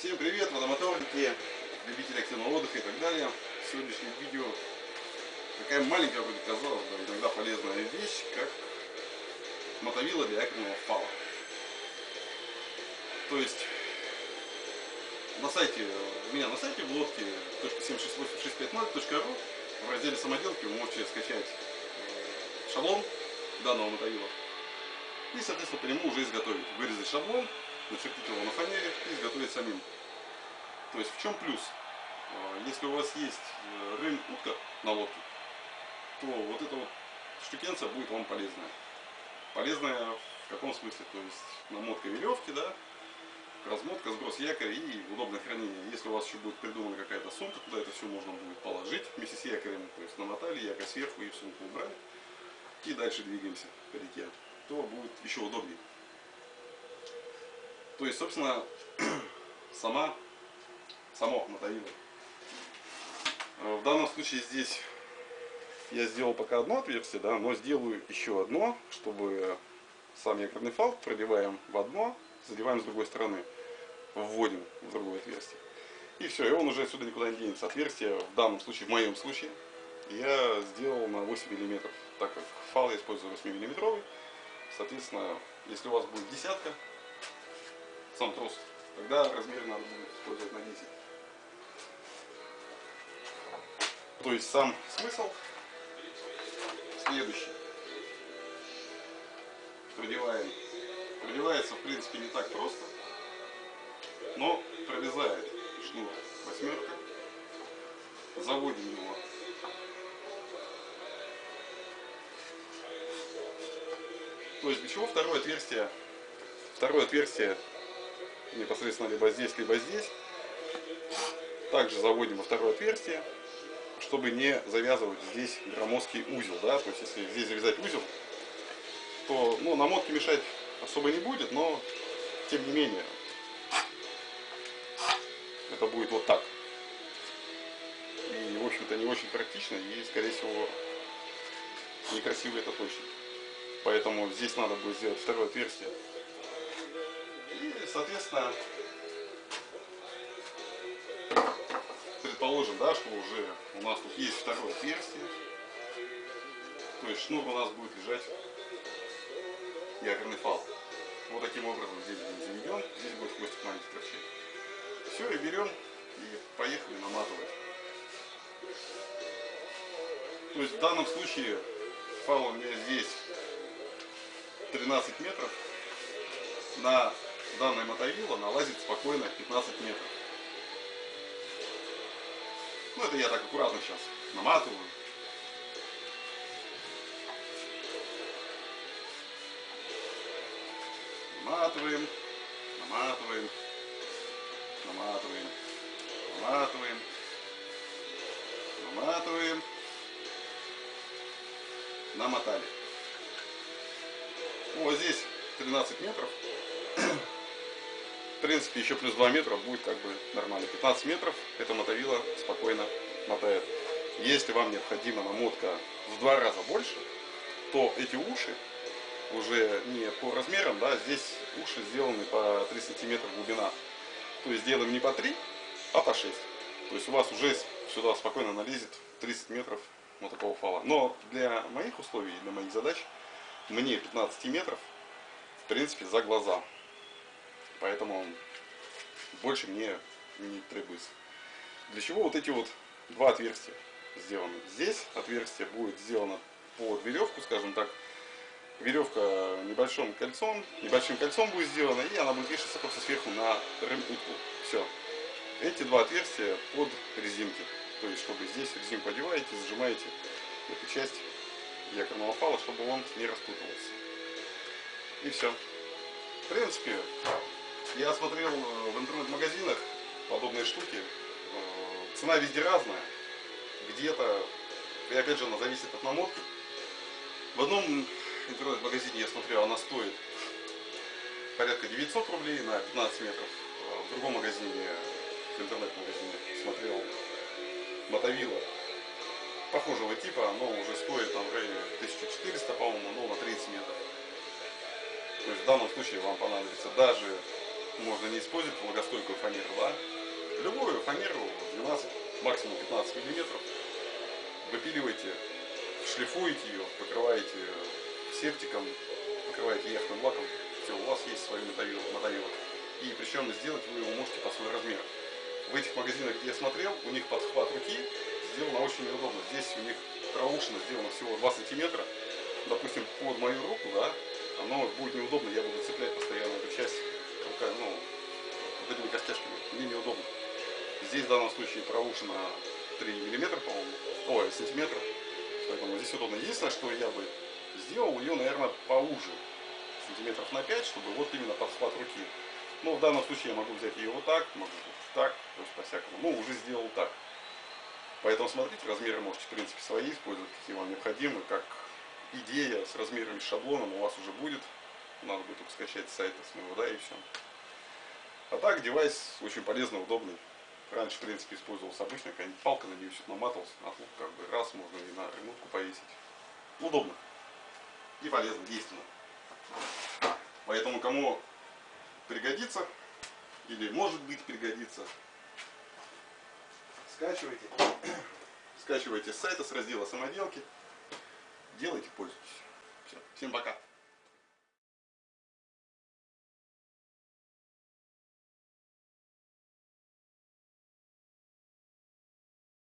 привет, водомоторники, любители активного отдыха и так далее. В сегодняшнем видео такая маленькая, вроде казалось бы, иногда полезная вещь, как мотовила для якорного фала. То есть на сайте, у меня на сайте в лодке .768650.ru в разделе самоделки вы можете скачать э, шаблон данного мотовила и, соответственно, по нему уже изготовить. Вырезать шаблон, начертить его на фанере и изготовить самим. То есть в чем плюс? А, если у вас есть э, рым утка на лодке, то вот эта вот штукенция будет вам полезная. Полезная в каком смысле? То есть намотка веревки, да, размотка, сброс якоря и удобное хранение. Если у вас еще будет придумана какая-то сумка, куда это все можно будет положить вместе с якорем, то есть намотали якорь сверху и в сумку убрали, и дальше двигаемся по реке, то будет еще удобнее. То есть, собственно, сама, само мотовило. Э, в данном случае здесь я сделал пока одно отверстие, да, но сделаю еще одно, чтобы сам якорный фал продеваем в одно, задеваем с другой стороны, вводим в другое отверстие. И все, и он уже отсюда никуда не денется. Отверстие, в данном случае, в моем случае, я сделал на 8 мм, так как фал я использую 8 миллиметровый. Соответственно, если у вас будет десятка, сам трос, тогда размер надо будет использовать на 10. То есть сам смысл следующий. Продеваем. Продевается в принципе не так просто, но прорезает шнур восьмерка. Заводим его То есть для чего второе отверстие? Второе отверстие непосредственно либо здесь, либо здесь. Также заводим во второе отверстие, чтобы не завязывать здесь громоздкий узел. Да? То есть если здесь завязать узел, то ну, намотки мешать особо не будет, но тем не менее это будет вот так. И в общем-то не очень практично и скорее всего некрасиво это точно. Поэтому здесь надо будет сделать второе отверстие. И, соответственно, предположим, да, что уже у нас тут есть второе отверстие. То есть шнур у нас будет лежать якорный фал. Вот таким образом здесь будет заведен, здесь будет хвостик маленький торчать. Все, и берем и поехали наматывать. То есть в данном случае фал у меня здесь 13 метров, на данное мотовило налазит спокойно 15 метров. Ну это я так аккуратно сейчас наматываю. Наматываем, наматываем, наматываем, наматываем, наматываем, намотали. Вот здесь 13 метров. В принципе, еще плюс 2 метра будет как бы нормально. 15 метров это мотовила спокойно мотает. Если вам необходима намотка в два раза больше, то эти уши уже не по размерам, да, здесь уши сделаны по 3 сантиметра глубина. То есть делаем не по 3, а по 6. То есть у вас уже сюда спокойно налезет 30 метров вот такого фала. Но для моих условий, для моих задач мне 15 метров, в принципе, за глаза. Поэтому больше мне не требуется. Для чего вот эти вот два отверстия сделаны? Здесь отверстие будет сделано под веревку, скажем так. Веревка небольшим кольцом, небольшим кольцом будет сделана, и она будет вешаться просто сверху на рым-утку. Все. Эти два отверстия под резинки. То есть, чтобы здесь резинку одеваете, зажимаете эту часть якорного фала, чтобы он не распутывался. И все. В принципе, я смотрел э, в интернет-магазинах подобные штуки. Э, цена везде разная. Где-то, и опять же, она зависит от намотки. В одном интернет-магазине я смотрел, она стоит порядка 900 рублей на 15 метров. А в другом магазине, в интернет-магазине, смотрел мотовила похожего типа, оно уже стоит там в районе 1400, по-моему, но на 30 метров. То есть в данном случае вам понадобится даже можно не использовать влагостойкую фанеру, да? Любую фанеру 12, максимум 15 миллиметров выпиливаете, шлифуете ее, покрываете септиком, покрываете яхтным лаком, все, у вас есть свой мотовилок. мотовилок. И причем сделать вы его можете по свой размер. В этих магазинах, где я смотрел, у них подхват руки сделано очень неудобно. Здесь у них проушина сделано всего 2 сантиметра. Допустим, под мою руку, да, оно будет неудобно, я буду цеплять постоянно эту часть, ну, вот этими костяшками. Мне неудобно. Здесь в данном случае проушина 3 миллиметра, по-моему, ой, сантиметров. Поэтому здесь удобно. Единственное, что я бы сделал ее, наверное, поуже, сантиметров на 5, чтобы вот именно подхват руки. Но в данном случае я могу взять ее вот так, могу так, то есть по-всякому. Ну, уже сделал так. Поэтому смотрите, размеры можете, в принципе, свои использовать, какие вам необходимы, как идея с размерами, шаблоном у вас уже будет. Надо будет только скачать с сайта с моего, да, и все. А так, девайс очень полезный, удобный. Раньше, в принципе, использовался обычная какая-нибудь палка, на нее все наматывался, а тут как бы раз можно и на ремонтку повесить. Удобно. И полезно, действенно. Поэтому, кому пригодится, или может быть пригодится, скачивайте. Скачивайте с сайта, с раздела самоделки. Делайте, пользуйтесь. Все. Всем пока.